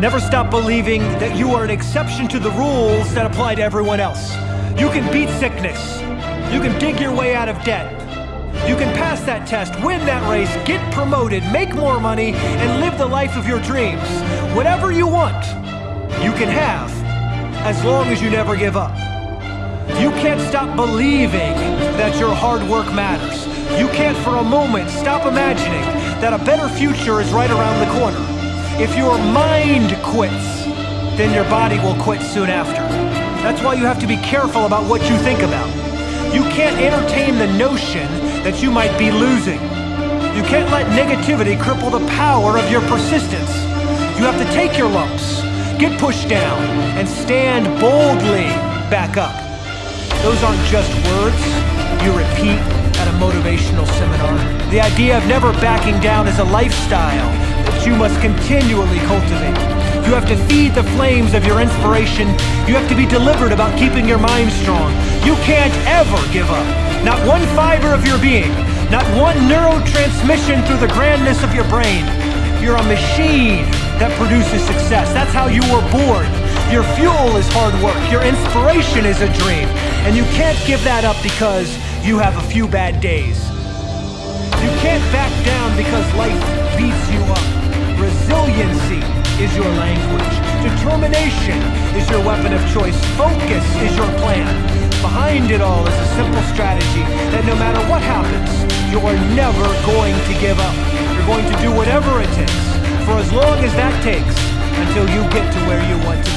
Never stop believing that you are an exception to the rules that apply to everyone else. You can beat sickness. You can dig your way out of debt. You can pass that test, win that race, get promoted, make more money, and live the life of your dreams. Whatever you want, you can have, as long as you never give up. You can't stop believing that your hard work matters. You can't for a moment stop imagining that a better future is right around the corner. If your mind quits, then your body will quit soon after. That's why you have to be careful about what you think about. You can't entertain the notion that you might be losing. You can't let negativity cripple the power of your persistence. You have to take your lumps, get pushed down, and stand boldly back up. Those aren't just words you repeat at a motivational seminar. The idea of never backing down is a lifestyle you must continually cultivate. You have to feed the flames of your inspiration. You have to be deliberate about keeping your mind strong. You can't ever give up. Not one fiber of your being, not one neurotransmission through the grandness of your brain. You're a machine that produces success. That's how you were born. Your fuel is hard work. Your inspiration is a dream. And you can't give that up because you have a few bad days. You can't back down because life is your language. Determination is your weapon of choice. Focus is your plan. Behind it all is a simple strategy that no matter what happens, you are never going to give up. You're going to do whatever it takes, for as long as that takes, until you get to where you want to be.